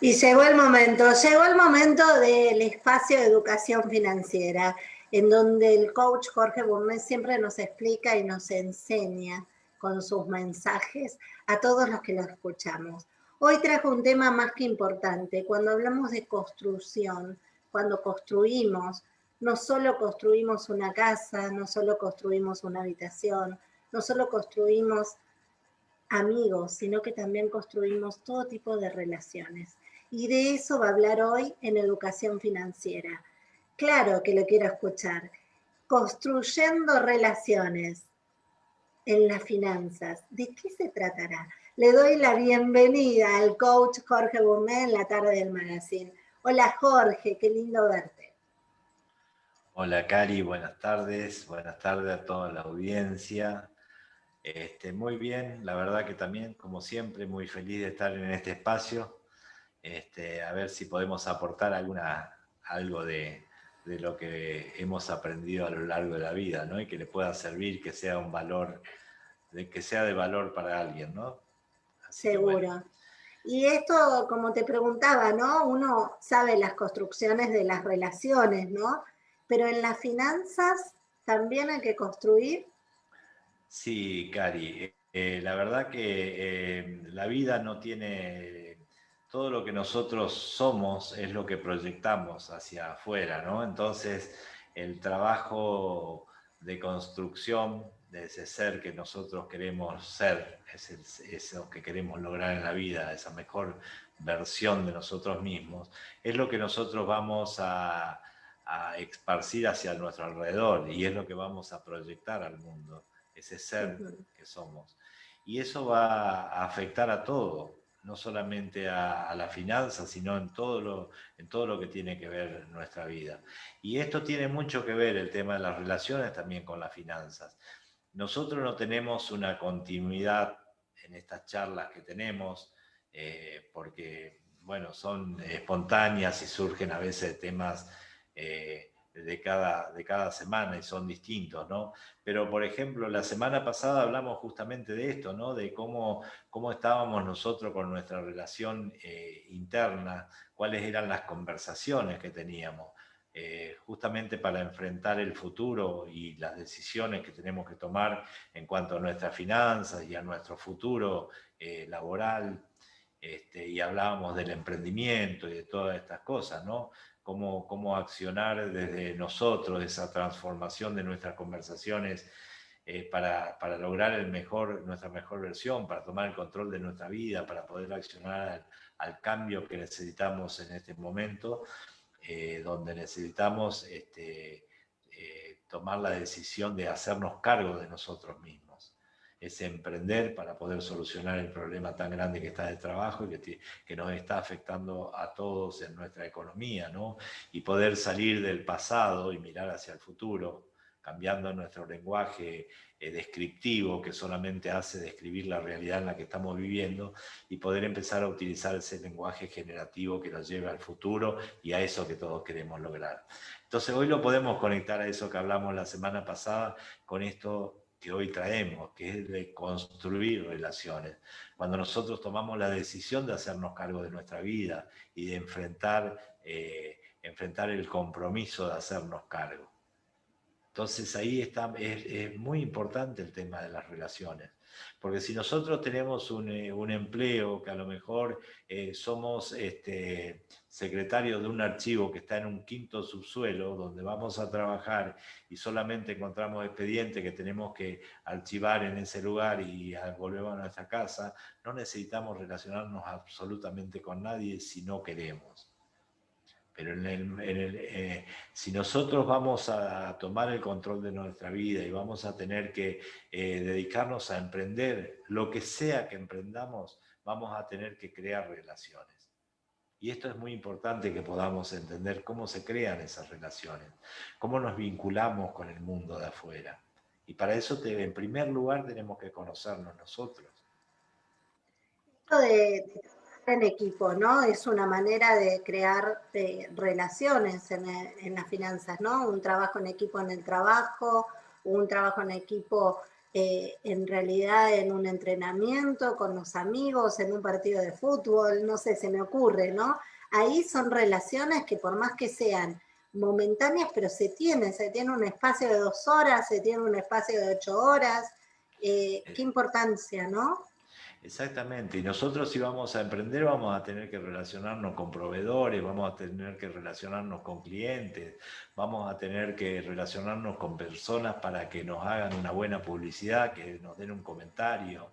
Y llegó el momento, llegó el momento del espacio de educación financiera, en donde el coach Jorge Bournet siempre nos explica y nos enseña con sus mensajes a todos los que lo escuchamos. Hoy trajo un tema más que importante. Cuando hablamos de construcción, cuando construimos, no solo construimos una casa, no solo construimos una habitación, no solo construimos amigos, sino que también construimos todo tipo de relaciones. Y de eso va a hablar hoy en Educación Financiera. Claro que lo quiero escuchar. Construyendo relaciones en las finanzas. ¿De qué se tratará? Le doy la bienvenida al coach Jorge Gourmet en la tarde del magazine. Hola Jorge, qué lindo verte. Hola Cari, buenas tardes. Buenas tardes a toda la audiencia. Este, muy bien, la verdad que también, como siempre, muy feliz de estar en este espacio. Este, a ver si podemos aportar alguna, algo de, lo que hemos aprendido a lo largo de la vida, ¿no? Y que le pueda servir, que sea un valor, de, que sea de valor para alguien, ¿no? Seguro. Y esto, como te preguntaba, ¿no? Uno sabe las construcciones de las relaciones, ¿no? Pero en las finanzas también hay que construir Sí, Cari, eh, la verdad que eh, la vida no tiene, todo lo que nosotros somos es lo que proyectamos hacia afuera, ¿no? Entonces, el trabajo de construcción de ese ser que nosotros queremos ser, es eso que queremos lograr en la vida, esa mejor versión de nosotros mismos, es lo que nosotros vamos a, a esparcir hacia nuestro alrededor y es lo que vamos a proyectar al mundo ese ser que somos. Y eso va a afectar a todo, no solamente a, la finanza, sino en todo, lo, en todo lo que tiene que ver nuestra vida. Y esto tiene mucho que ver, el tema de las relaciones, también con las finanzas. Nosotros no tenemos una continuidad en estas charlas que tenemos, eh, porque, bueno, son espontáneas y surgen a veces temas eh, de cada, de cada semana y son distintos, ¿no? Pero, por ejemplo, la semana pasada hablamos justamente de esto, ¿no? De cómo, cómo estábamos nosotros con nuestra relación eh, interna, cuáles eran las conversaciones que teníamos, eh, justamente para enfrentar el futuro y las decisiones que tenemos que tomar en cuanto a nuestras finanzas y a nuestro futuro eh, laboral. Este, y hablábamos del emprendimiento y de todas estas cosas, ¿no? Cómo, accionar desde nosotros esa transformación de nuestras conversaciones eh, para, lograr el mejor, nuestra mejor versión, para tomar el control de nuestra vida, para poder accionar al, cambio que necesitamos en este momento, eh, donde necesitamos este, eh, tomar la decisión de hacernos cargo de nosotros mismos es emprender para poder solucionar el problema tan grande que está de trabajo y que, que nos está afectando a todos en nuestra economía, ¿no? Y poder salir del pasado y mirar hacia el futuro, cambiando nuestro lenguaje eh, descriptivo que solamente hace describir la realidad en la que estamos viviendo y poder empezar a utilizar ese lenguaje generativo que nos lleve al futuro y a eso que todos queremos lograr. Entonces hoy lo podemos conectar a eso que hablamos la semana pasada con esto que hoy traemos, que es de construir relaciones. Cuando nosotros tomamos la decisión de hacernos cargo de nuestra vida y de enfrentar, eh, enfrentar el compromiso de hacernos cargo. Entonces ahí está, es, muy importante el tema de las relaciones. Porque si nosotros tenemos un, eh, empleo que a lo mejor eh, somos este, secretarios de un archivo que está en un quinto subsuelo, donde vamos a trabajar y solamente encontramos expedientes que tenemos que archivar en ese lugar y volvemos a nuestra casa, no necesitamos relacionarnos absolutamente con nadie si no queremos. Pero eh, si nosotros vamos a tomar el control de nuestra vida y vamos a tener que eh, dedicarnos a emprender, lo que sea que emprendamos, vamos a tener que crear relaciones. Y esto es muy importante que podamos entender cómo se crean esas relaciones, cómo nos vinculamos con el mundo de afuera. Y para eso, en primer lugar, tenemos que conocernos nosotros. Esto de, en equipo, ¿no? Es una manera de crear eh, relaciones en, las finanzas, ¿no? Un trabajo en equipo en el trabajo, un trabajo en equipo eh, en realidad en un entrenamiento con los amigos, en un partido de fútbol, no sé, se me ocurre, ¿no? Ahí son relaciones que por más que sean momentáneas, pero se tienen, se tiene un espacio de dos horas, se tiene un espacio de ocho horas, eh, qué importancia, ¿no? Exactamente, y nosotros si vamos a emprender vamos a tener que relacionarnos con proveedores, vamos a tener que relacionarnos con clientes, vamos a tener que relacionarnos con personas para que nos hagan una buena publicidad, que nos den un comentario,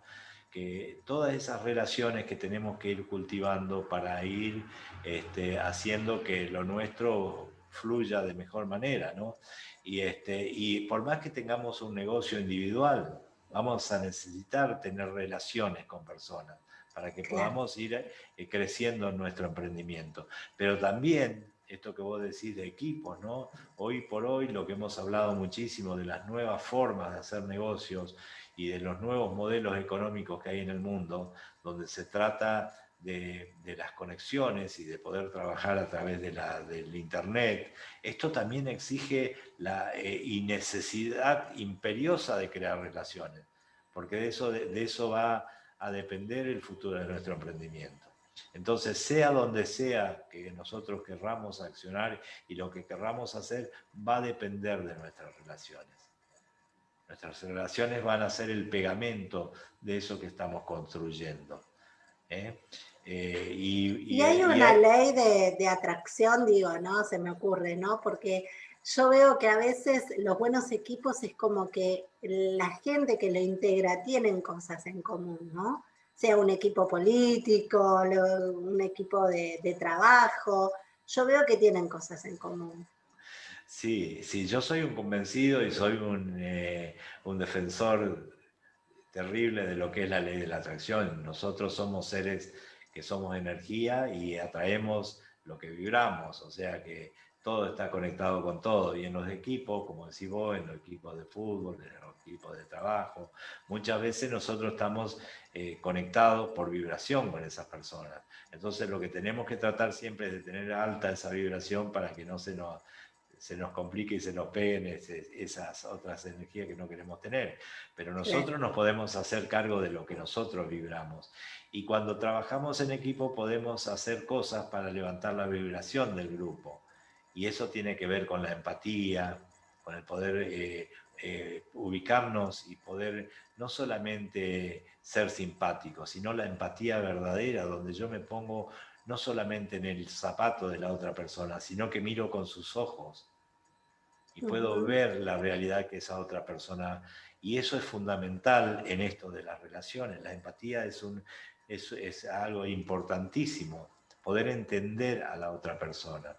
que todas esas relaciones que tenemos que ir cultivando para ir este, haciendo que lo nuestro fluya de mejor manera, ¿no? Y, este, y por más que tengamos un negocio individual, vamos a necesitar tener relaciones con personas para que podamos ir eh, creciendo en nuestro emprendimiento. Pero también, esto que vos decís de equipos, ¿no? Hoy por hoy lo que hemos hablado muchísimo de las nuevas formas de hacer negocios y de los nuevos modelos económicos que hay en el mundo, donde se trata de, las conexiones y de poder trabajar a través de la, del Internet, esto también exige la eh, necesidad imperiosa de crear relaciones, porque de eso, de, eso va a depender el futuro de nuestro emprendimiento. Entonces, sea donde sea que nosotros querramos accionar y lo que querramos hacer, va a depender de nuestras relaciones. Nuestras relaciones van a ser el pegamento de eso que estamos construyendo. ¿eh? Eh, y, hay una ley de, atracción, digo, ¿no? Se me ocurre, ¿no? Porque yo veo que a veces los buenos equipos es como que la gente que lo integra tienen cosas en común, ¿no? Sea un equipo político, un equipo de, trabajo, yo veo que tienen cosas en común. Sí, sí, yo soy un convencido y soy un, eh, un defensor terrible de lo que es la ley de la atracción. Nosotros somos seres que somos energía y atraemos lo que vibramos, o sea que todo está conectado con todo, y en los equipos, como decís vos, en los equipos de fútbol, en los equipos de trabajo, muchas veces nosotros estamos eh, conectados por vibración con esas personas. Entonces lo que tenemos que tratar siempre es de tener alta esa vibración para que no se nos, se nos complique y se nos peguen esas otras energías que no queremos tener. Pero nosotros nos podemos hacer cargo de lo que nosotros vibramos. Y cuando trabajamos en equipo podemos hacer cosas para levantar la vibración del grupo. Y eso tiene que ver con la empatía, con el poder eh, eh, ubicarnos y poder no solamente ser simpático, sino la empatía verdadera, donde yo me pongo no solamente en el zapato de la otra persona, sino que miro con sus ojos y puedo ver la realidad que esa otra persona... Y eso es fundamental en esto de las relaciones. La empatía es, un, es, es algo importantísimo, poder entender a la otra persona.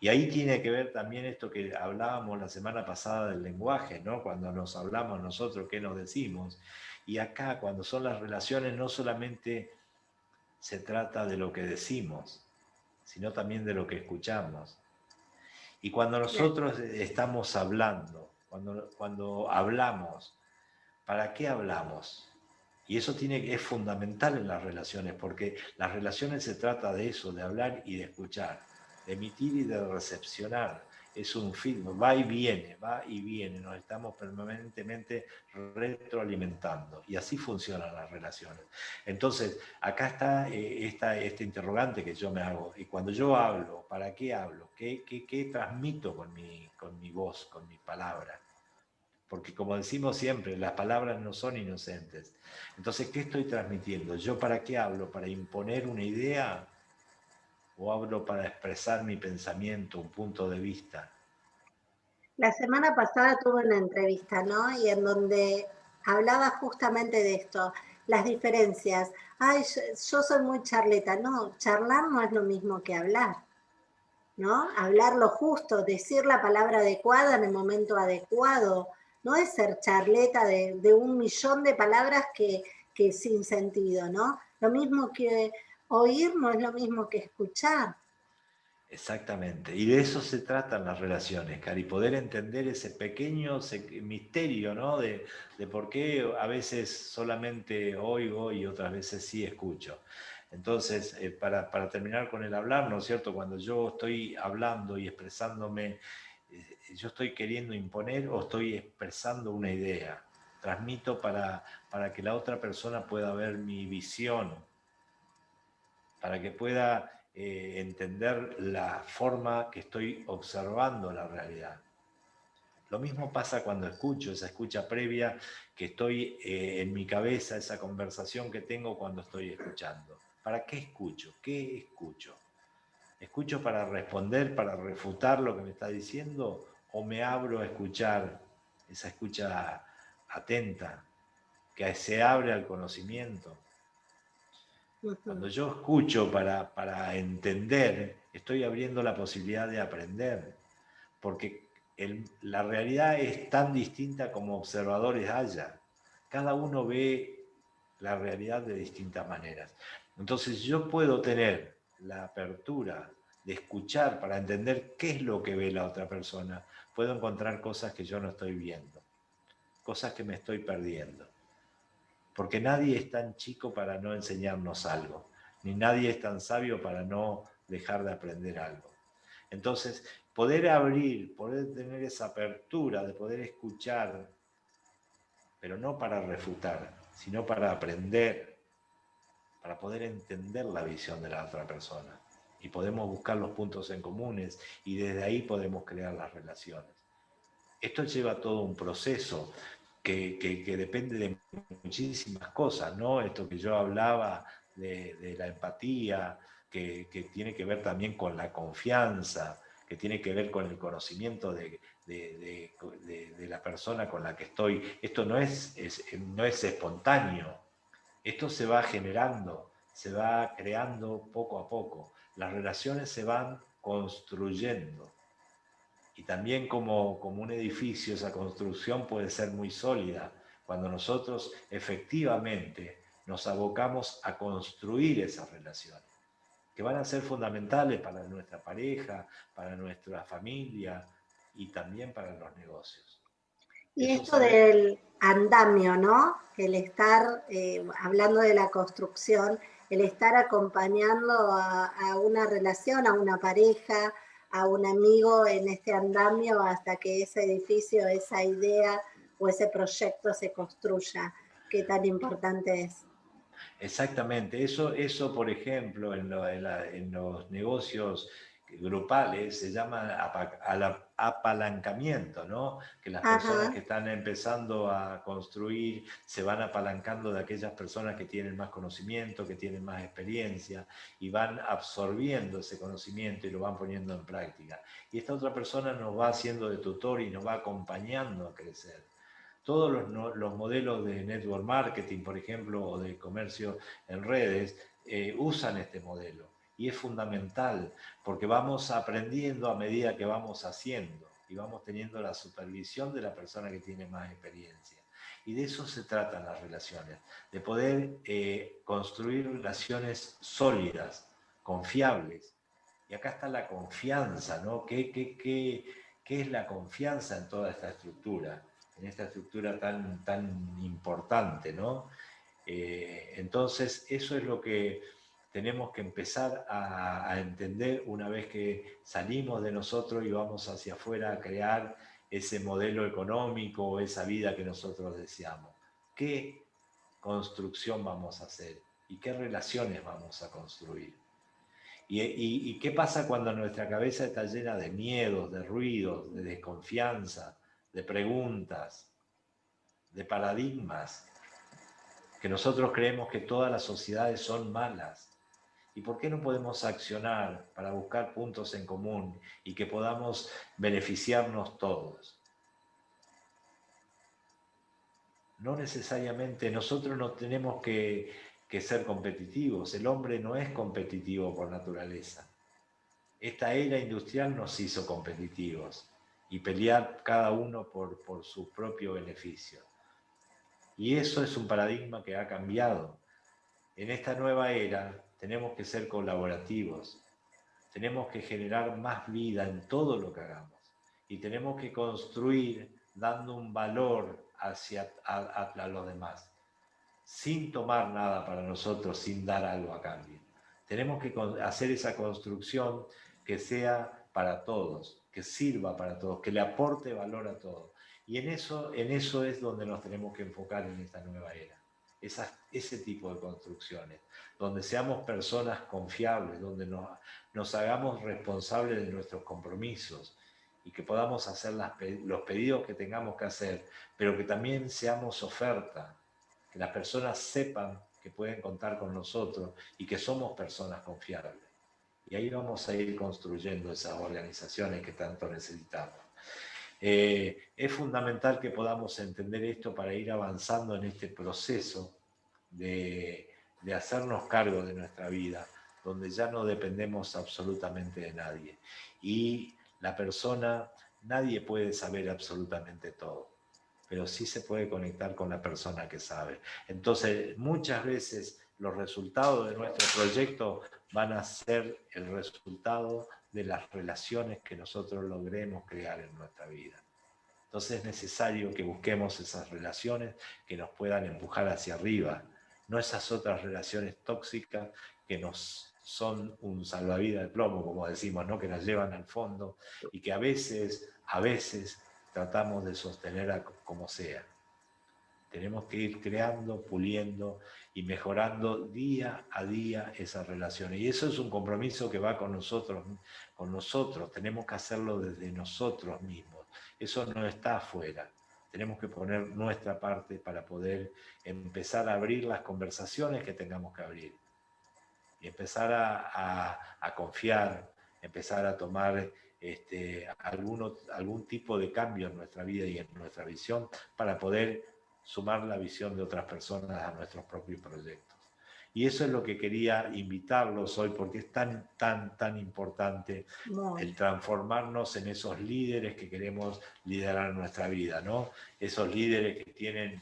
Y ahí tiene que ver también esto que hablábamos la semana pasada del lenguaje, ¿no? Cuando nos hablamos nosotros, ¿qué nos decimos? Y acá, cuando son las relaciones, no solamente se trata de lo que decimos, sino también de lo que escuchamos. Y cuando nosotros estamos hablando, cuando, cuando hablamos, ¿para qué hablamos? Y eso tiene, es fundamental en las relaciones, porque las relaciones se trata de eso, de hablar y de escuchar, de emitir y de recepcionar es un feedback, va y viene, va y viene, nos estamos permanentemente retroalimentando y así funcionan las relaciones. Entonces, acá está eh, esta, este interrogante que yo me hago, y cuando yo hablo, ¿para qué hablo? ¿Qué, qué, qué transmito con mi, con mi voz, con mi palabra? Porque como decimos siempre, las palabras no son inocentes. Entonces, ¿qué estoy transmitiendo? ¿Yo para qué hablo? ¿Para imponer una idea? O hablo para expresar mi pensamiento, un punto de vista? La semana pasada tuve una entrevista, ¿no? Y en donde hablaba justamente de esto, las diferencias. Ay, yo soy muy charleta. No, charlar no es lo mismo que hablar, ¿no? Hablar lo justo, decir la palabra adecuada en el momento adecuado. No es ser charleta de, un millón de palabras que, que sin sentido, ¿no? Lo mismo que oír no es lo mismo que escuchar. Exactamente, y de eso se tratan las relaciones, Cari, poder entender ese pequeño misterio, ¿no? De, por qué a veces solamente oigo y otras veces sí escucho. Entonces, eh, para, terminar con el hablar, ¿no es cierto? Cuando yo estoy hablando y expresándome, eh, yo estoy queriendo imponer o estoy expresando una idea. transmito para, para que la otra persona pueda ver mi visión, para que pueda eh, entender la forma que estoy observando la realidad. Lo mismo pasa cuando escucho, esa escucha previa que estoy eh, en mi cabeza, esa conversación que tengo cuando estoy escuchando. ¿Para qué escucho? ¿Qué escucho? ¿Escucho para responder, para refutar lo que me está diciendo? ¿O me abro a escuchar esa escucha atenta, que se abre al conocimiento? Cuando yo escucho para, para entender, estoy abriendo la posibilidad de aprender, porque la realidad es tan distinta como observadores haya. Cada uno ve la realidad de distintas maneras. Entonces yo puedo tener la apertura de escuchar para entender qué es lo que ve la otra persona. Puedo encontrar cosas que yo no estoy viendo, cosas que me estoy perdiendo porque nadie es tan chico para no enseñarnos algo, ni nadie es tan sabio para no dejar de aprender algo. Entonces, poder abrir, poder tener esa apertura de poder escuchar, pero no para refutar, sino para aprender, para poder entender la visión de la otra persona. Y podemos buscar los puntos en comunes y desde ahí podemos crear las relaciones. Esto lleva todo un proceso, que, depende de muchísimas cosas, ¿no? Esto que yo hablaba de, la empatía, que, tiene que ver también con la confianza, que tiene que ver con el conocimiento de, la persona con la que estoy. Esto no es, no es espontáneo, esto se va generando, se va creando poco a poco. Las relaciones se van construyendo y también como, como un edificio, esa construcción puede ser muy sólida cuando nosotros efectivamente nos abocamos a construir esas relaciones, que van a ser fundamentales para nuestra pareja, para nuestra familia y también para los negocios. Y esto del andamio, ¿no? El estar, eh, hablando de la construcción, el estar acompañando a, a, una relación, a una pareja, a un amigo en este andamio hasta que ese edificio, esa idea o ese proyecto se construya. ¿Qué tan importante es? Exactamente, eso, eso por ejemplo, en, en los negocios grupales se llama apalancamiento, ¿no? Que las personas que están empezando a construir se van apalancando de aquellas personas que tienen más conocimiento, que tienen más experiencia y van absorbiendo ese conocimiento y lo van poniendo en práctica. Y esta otra persona nos va haciendo de tutor y nos va acompañando a crecer. Todos los, los modelos de network marketing, por ejemplo, o de comercio en redes, eh, usan este modelo y es fundamental porque vamos aprendiendo a medida que vamos haciendo y vamos teniendo la supervisión de la persona que tiene más experiencia. Y de eso se tratan las relaciones, de poder eh, construir relaciones sólidas, confiables. Y acá está la confianza, ¿no? ¿Qué, qué, qué, qué es la confianza en toda esta estructura? En esta estructura tan, tan importante, ¿no? Eh, entonces, eso es lo que tenemos que empezar a, entender una vez que salimos de nosotros y vamos hacia afuera a crear ese modelo económico, esa vida que nosotros deseamos. ¿Qué construcción vamos a hacer? ¿Y qué relaciones vamos a construir? ¿Y, qué pasa cuando nuestra cabeza está llena de miedos, de ruidos, de desconfianza, de preguntas, de paradigmas? Que nosotros creemos que todas las sociedades son malas ¿Y por qué no podemos accionar para buscar puntos en común y que podamos beneficiarnos todos? No necesariamente nosotros no tenemos que, ser competitivos. El hombre no es competitivo por naturaleza. Esta era industrial nos hizo competitivos y pelear cada uno por, por su propio beneficio. Y eso es un paradigma que ha cambiado. En esta nueva era tenemos que ser colaborativos, tenemos que generar más vida en todo lo que hagamos y tenemos que construir dando un valor hacia a, los demás, sin tomar nada para nosotros, sin dar algo a cambio. Tenemos que hacer esa construcción que sea para todos, que sirva para todos, que le aporte valor a todos. Y en eso, en eso es donde nos tenemos que enfocar en esta nueva era. Ese tipo de construcciones, donde seamos personas confiables, donde nos, nos hagamos responsables de nuestros compromisos y que podamos hacer los pedidos que tengamos que hacer, pero que también seamos oferta, que las personas sepan que pueden contar con nosotros y que somos personas confiables. Y ahí vamos a ir construyendo esas organizaciones que tanto necesitamos. Eh, es fundamental que podamos entender esto para ir avanzando en este proceso de, de hacernos cargo de nuestra vida, donde ya no dependemos absolutamente de nadie. Y la persona, nadie puede saber absolutamente todo, pero sí se puede conectar con la persona que sabe. Entonces, muchas veces los resultados de nuestro proyecto van a ser el resultado de las relaciones que nosotros logremos crear en nuestra vida. Entonces es necesario que busquemos esas relaciones que nos puedan empujar hacia arriba, no esas otras relaciones tóxicas que nos son un salvavidas de plomo, como decimos, ¿no? que nos llevan al fondo y que a veces, a veces tratamos de sostener como sea. Tenemos que ir creando, puliendo y mejorando día a día esas relaciones. Y eso es un compromiso que va con nosotros, con nosotros. Tenemos que hacerlo desde nosotros mismos. Eso no está afuera. Tenemos que poner nuestra parte para poder empezar a abrir las conversaciones que tengamos que abrir. Y empezar a, confiar, empezar a tomar este, algún tipo de cambio en nuestra vida y en nuestra visión para poder sumar la visión de otras personas a nuestros propios proyectos. Y eso es lo que quería invitarlos hoy, porque es tan, tan, tan importante el transformarnos en esos líderes que queremos liderar nuestra vida, ¿no? Esos líderes que tienen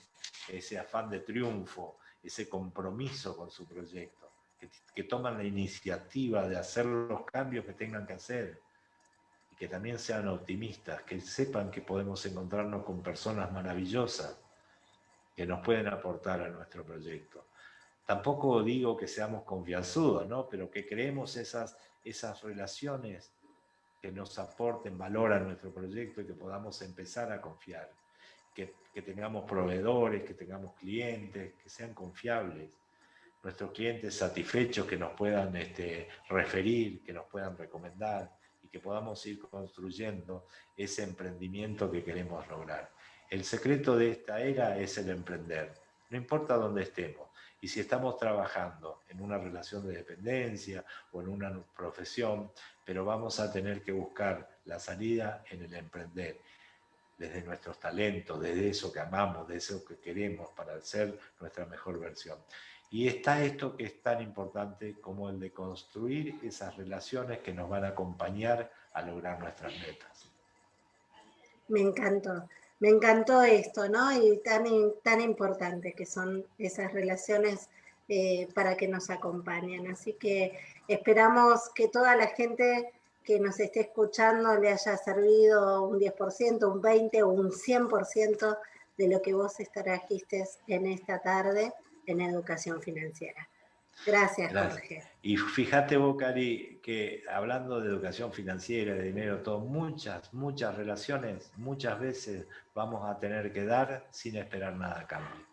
ese afán de triunfo, ese compromiso con su proyecto, que, que toman la iniciativa de hacer los cambios que tengan que hacer, y que también sean optimistas, que sepan que podemos encontrarnos con personas maravillosas, que nos pueden aportar a nuestro proyecto. Tampoco digo que seamos confianzudos, ¿no? pero que creemos esas, esas relaciones que nos aporten valor a nuestro proyecto y que podamos empezar a confiar, que, que tengamos proveedores, que tengamos clientes, que sean confiables, nuestros clientes satisfechos que nos puedan este, referir, que nos puedan recomendar y que podamos ir construyendo ese emprendimiento que queremos lograr. El secreto de esta era es el emprender, no importa dónde estemos. Y si estamos trabajando en una relación de dependencia o en una profesión, pero vamos a tener que buscar la salida en el emprender, desde nuestros talentos, desde eso que amamos, de eso que queremos para ser nuestra mejor versión. Y está esto que es tan importante como el de construir esas relaciones que nos van a acompañar a lograr nuestras metas. Me encantó me encantó esto, ¿no? Y tan, tan importante que son esas relaciones eh, para que nos acompañen. Así que esperamos que toda la gente que nos esté escuchando le haya servido un 10%, un 20% o un 100% de lo que vos trajiste en esta tarde en educación financiera. Gracias, Jorge. Y fíjate vos, Cari, que hablando de educación financiera, de dinero, todo, muchas, muchas relaciones, muchas veces vamos a tener que dar sin esperar nada a cambio.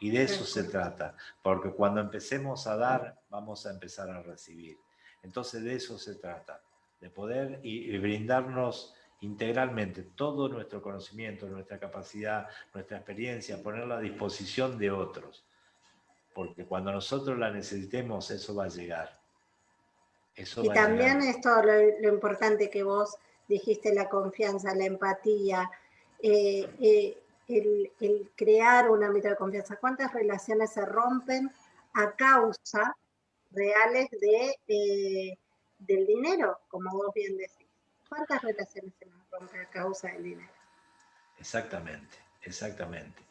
Y de eso se trata, porque cuando empecemos a dar, vamos a empezar a recibir. Entonces de eso se trata, de poder y brindarnos integralmente todo nuestro conocimiento, nuestra capacidad, nuestra experiencia, ponerla a disposición de otros porque cuando nosotros la necesitemos, eso va a llegar. y también esto, lo, importante que vos dijiste, la confianza, la empatía, eh, eh, el, crear un ámbito de confianza. ¿Cuántas relaciones se rompen a causa reales de, eh, del dinero, como vos bien decís? ¿Cuántas relaciones se nos rompen a causa del dinero? Exactamente, exactamente.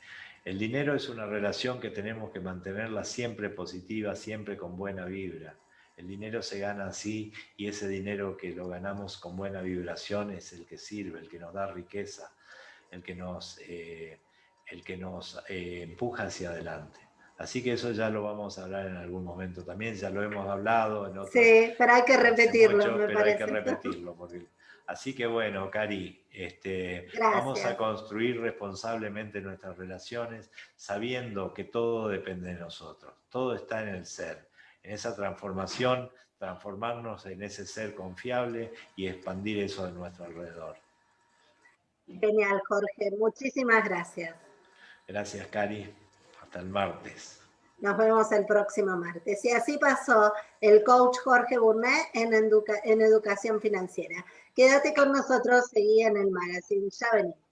El dinero es una relación que tenemos que mantenerla siempre positiva, siempre con buena vibra. El dinero se gana así y ese dinero que lo ganamos con buena vibración es el que sirve, el que nos da riqueza, el que nos, eh, el que nos eh, empuja hacia adelante. Así que eso ya lo vamos a hablar en algún momento también, ya lo hemos hablado. En sí, pero hay que repetirlo, me pero hay que repetirlo. Así que bueno, Cari, este, vamos a construir responsablemente nuestras relaciones sabiendo que todo depende de nosotros, todo está en el ser, en esa transformación, transformarnos en ese ser confiable y expandir eso de nuestro alrededor. Genial, Jorge. Muchísimas gracias. Gracias, Cari. El martes. Nos vemos el próximo martes. Y así pasó el coach Jorge Burnet en, en Educación Financiera. Quédate con nosotros, seguí en el magazine. Ya venimos.